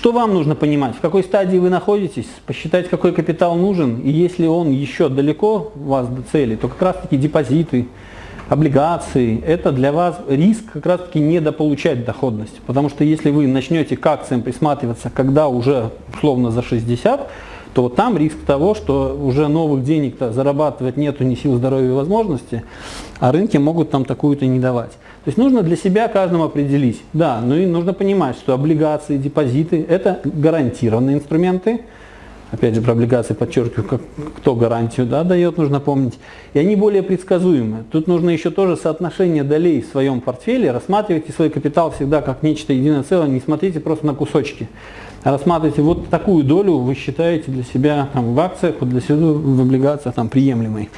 Что вам нужно понимать? В какой стадии вы находитесь? Посчитать, какой капитал нужен. И если он еще далеко у вас до цели, то как раз таки депозиты, облигации, это для вас риск как раз таки недополучать доходность. Потому что если вы начнете к акциям присматриваться, когда уже условно за 60, то там риск того, что уже новых денег-то зарабатывать нету ни сил, здоровья и возможности, а рынки могут там такую-то не давать. То есть нужно для себя каждому определить. Да, ну и нужно понимать, что облигации, депозиты – это гарантированные инструменты. Опять же, про облигации подчеркиваю, как, кто гарантию да, дает, нужно помнить. И они более предсказуемы. Тут нужно еще тоже соотношение долей в своем портфеле. Рассматривайте свой капитал всегда как нечто единое целое, не смотрите просто на кусочки. Рассматривайте вот такую долю вы считаете для себя там, в акциях, вот для себя в облигациях там, приемлемой.